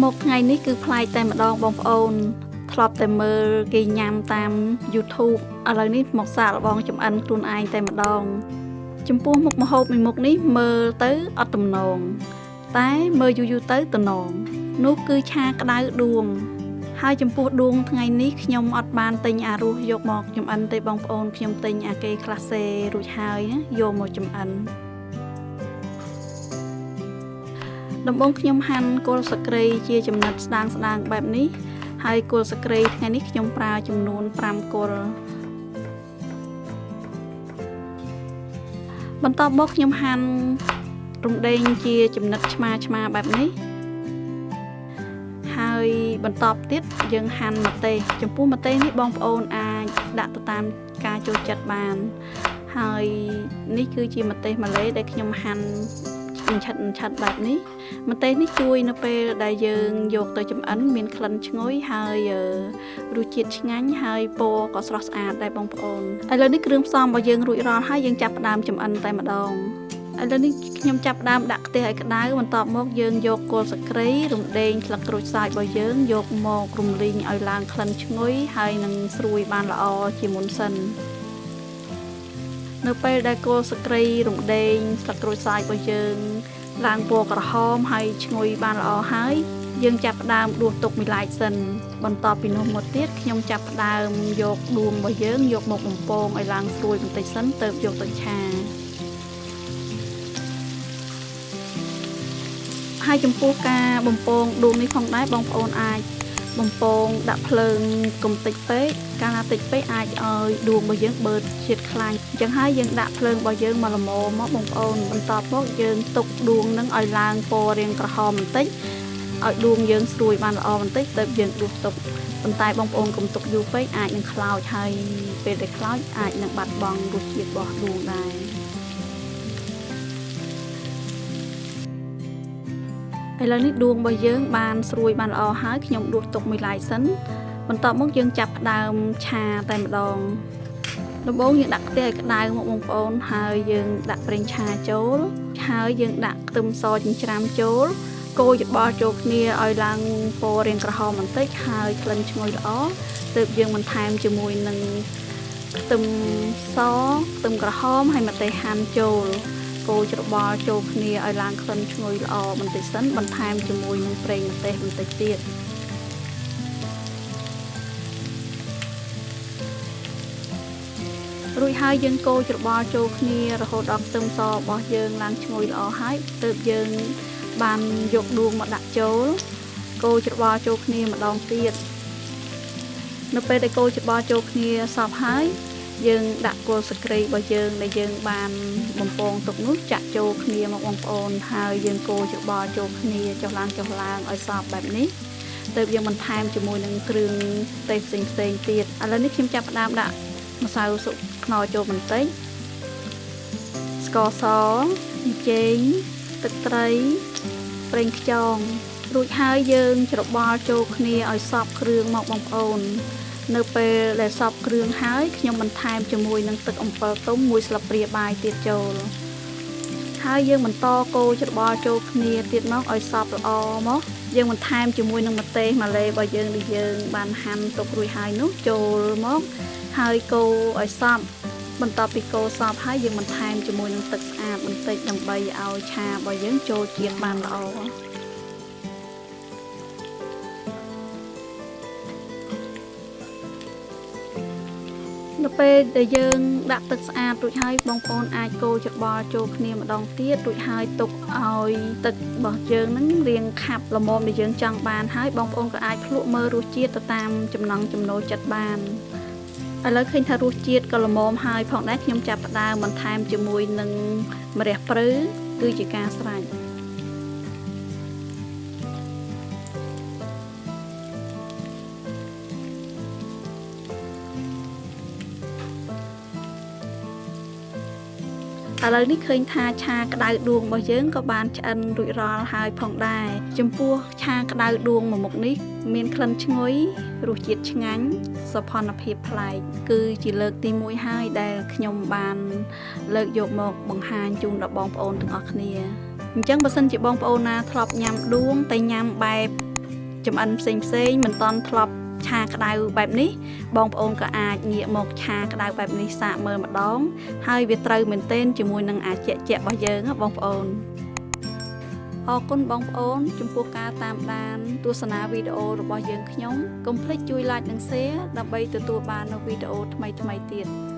មកថ្ងៃនេះគឺប្លែកតែម្ដងបងប្អូន ធ្លាប់តែមើលគេញ៉ាំតាម YouTube ឥឡូវនេះមកសាកល្បងចំអិនខ្លួនឯងតែម្ដង ចំពោះមុខម្ហូបមួយមុខនេះមើលទៅអត់ទំនង តែមើលយូរយូរទៅទំនងនោះគឺឆាក្តៅដួងហើយចំពោះដួងថ្ងៃនេះខ្ញុំអត់បានទិញអារសយកមកចំអិនទេបងប្អូនខ្ញុំទិញអាគេក្លាសេរួចហើយណាយកមកចំអិន ដំបូងខ្ញុំហាន់គល់សក្រីជាចំណិតស្ដាងស្ដាងបែបនេះ ហើយគល់សក្រីថ្ងៃនេះខ្ញុំប្រើចំនួន5គល់បន្ទាប់មកខ្ញុំហាន់រំដេងជាចំណិតឆ្មាឆ្មាបែបនេះហើយបន្តទៀតយើងហាន់ម្ទេសចំពោះម្ទេសនេះបងប្អូនអាចដាក់ទៅតាមការចូលចិត្តបាន ហើយនេះគឺជាម្ទេសម៉ាឡេដែលខ្ញុំហាន់អញ្ឆិតអញ្ឆិតបែបនេះម្ទេសនេះជួយនៅពេលដែលយើងយកទៅចម្អិនមានក្លិនឈ្ងុយហើយរសជាតិឆ្ងាញ់ហើយពណ៌ក៏ស្រស់ស្អាតដែរបងប្អូនឥឡូវនេះគ្រឿងផ្សំរបស់យើងរួចរាល់ហើយយើងចាប់ផ្ដើមចម្អិនតែម្ដងឥឡូវនេះខ្ញុំចាប់ផ្ដើមដាក់ខ្ទះឲ្យក្តៅបន្ទាប់មកយើងយកគល់សក្រីរំដេងស្លឹកក្រូចសើចរបស់យើងយកមករំលីងឲ្យឡើងក្លិនឈ្ងុយហើយនឹងស្រួយបានល្អជាមុនសិន នៅពេលដែលគល់សក្រីរំដេងស្លឹកក្រូចសើចរបស់យើង ឡើងពណ៌ក្រហមហើយឈ្ងុយបានល្អហើយយើងចាប់ផ្ដើមដួសទុកមួយឡែកសិនបន្ទាប់ពីនោះមកទៀតខ្ញុំចាប់ផ្ដើមយកដួងរបស់យើងយកមកបំពងឲ្យឡើងស្រួយបន្តិចសិនទើបយកទៅឆាហើយចំពោះការបំពងដួងនេះផងដែរបងប្អូនអាច បំពងដាក់ភ្លើងកុំតិចពេកកាលណាតិចពេកអាចឲ្យដួងរបស់យើងបឺតជាតិខ្លាញ់អញ្ចឹងហើយយើងដាក់ភ្លើងរបស់យើងមកល្មមមកបងប្អូនបន្ទាប់មកយើងទុកដួងនឹងឲ្យឡើងពណ៌រាងក្រហមបន្តិចឲ្យដួងយើងស្រួយបានល្អបន្តិចទៅយើងដួសទុកប៉ុន្តែបងប្អូនកុំទុកយូរពេកអាចនឹងខ្លោចហើយពេលដែលខ្លោចអាចនឹងបាត់បង់រសជាតិរបស់ដួងដែរ ឥឡូវនេះដួងរបស់យើងបានស្រួយបានល្អហើយខ្ញុំដួសទុកមួយឡែកសិនបន្ទាប់មកយើងចាប់ផ្ដើមឆាតែម្ដងដំបូងយើងដាក់ខ្ទះឲ្យក្តៅមកបងប្អូនហើយយើងដាក់ប្រេងឆាចូលហើយយើងដាក់ខ្ទឹមសចិញ្ច្រាំចូលកូរច្របល់ចូលគ្នាឲ្យឡើងពណ៌រាងក្រហមបន្តិចហើយក្លិនឈ្ងុយល្អទើបយើងបន្ថែមជាមួយនឹងខ្ទឹមសខ្ទឹមក្រហមហើយម្ទេសហាន់ចូល កូរច្របល់ចូលគ្នាឲ្យឡើងក្លិនឈ្ងុយល្អបន្តិចសិនបន្ថែមជាមួយនឹងប្រេងម្ទេសបន្តិចទៀតរួចហើយយើងកូរច្របល់ចូលគ្នារហូតដល់ខ្ទឹមសរបស់យើងឡើងឈ្ងុយល្អហើយទើបយើងបានយកដួងមកដាក់ចូល កូរច្របល់ចូលគ្នាម្ដងទៀតនៅពេលដែលកូរច្របល់ចូលគ្នាសព្វហើយ យើងដាក់គល់សក្រីរបស់យើងដែលយើងបានបំពងទុកនោះចាក់ចូលគ្នាមកបងប្អូនហើយយើងកូរច្របល់ចូលគ្នាចុះឡើងចុះឡើងឲ្យសព្វបែបនេះទើបយើងបន្ថែមជាមួយនឹងគ្រឿងទេសផ្សេងផ្សេងទៀតឥឡូវនេះខ្ញុំចាប់ផ្ដើមដាក់ម្សៅស៊ុបខ្នុរចូលបន្តិចស្ករសចេងទឹកត្រីប្រេងខ្យងរួចហើយយើងច្របល់ចូលគ្នាឲ្យសព្វគ្រឿងមកបងប្អូន នៅពេលដែលសពគ្រឿងហើយខ្ញុំបន្ថែមជាមួយនឹងទឹកអំពិលទុំមួយស្លាបព្រាបាយទៀតចូលហើយយើងបន្តកូរច្របល់ចូលគ្នាទៀតមកឲ្យសព្វល្អមកយើងបន្ថែមជាមួយនឹងម្ទេសម៉ាឡេរបស់យើងដែលយើង បានហាន់ទុករួចហើយនោះចូលមកហើយកូរឲ្យសព្វបន្ទាប់ពីកូរសព្វហើយយើងបន្ថែមជាមួយនឹងទឹកស្អាតបន្តិចដើម្បីឲ្យឆារបស់យើងចូលជាតិបានល្អ នៅពេលដែលយើងដាក់ទឹកស្អាតរួចហើយបងប្អូនអាចកូរច្របល់ចូលគ្នាម្ដងទៀតរួចហើយទុកឲ្យទឹករបស់យើងនឹងរៀងខាប់ល្មមដែលយើងចង់បានហើយបងប្អូនក៏អាចភ្លក់មើលរសជាតិទៅតាមចំណង់ចំណូលចិត្តបានឥឡូវឃើញថារសជាតិក៏ល្មមហើយផងដែរខ្ញុំចាប់ផ្ដើមបន្ថែមជាមួយនឹងម្រះព្រៅគឺជាការស្រេច ឥឡូវនេះឃើញថាឆាក្តៅដួងរបស់យើងក៏បានឆ្អិនរួចរាល់ហើយផងដែរចំពោះឆាក្តៅដួងមួយមុខនេះ មានក្លិនឈ្ងុយរសជាតិឆ្ងាញ់សោភ័ណភាពប្លែកគឺជាលើកទី1ហើយដែលខ្ញុំបាន លើកយកមកបង្ហាញជូនដល់បងប្អូនទាំងអស់គ្នាអញ្ចឹងបើសិនជាបងប្អូនណាធ្លាប់ញ៉ាំដួងតែញ៉ាំបែបចំអិនផ្សេងផ្សេងមិនតន់ធ្លាប់ ឆាក្តៅបែបនេះបងប្អូនក៏អាចងាកមកឆាក្តៅបែបនេះសាកមើលម្ដង ហើយវាត្រូវមែនទែនជាមួយនឹងអាជាក់ជាក់របស់យើងណាបងប្អូនអរគុណបងប្អូន ចំពោះការតាមដាន ទស្សនាវីដេអូរបស់យើងខ្ញុំកុំភ្លេចជួយ like និង share ដើម្បីទទួលបាននូវវីដេអូថ្មីៗទៀត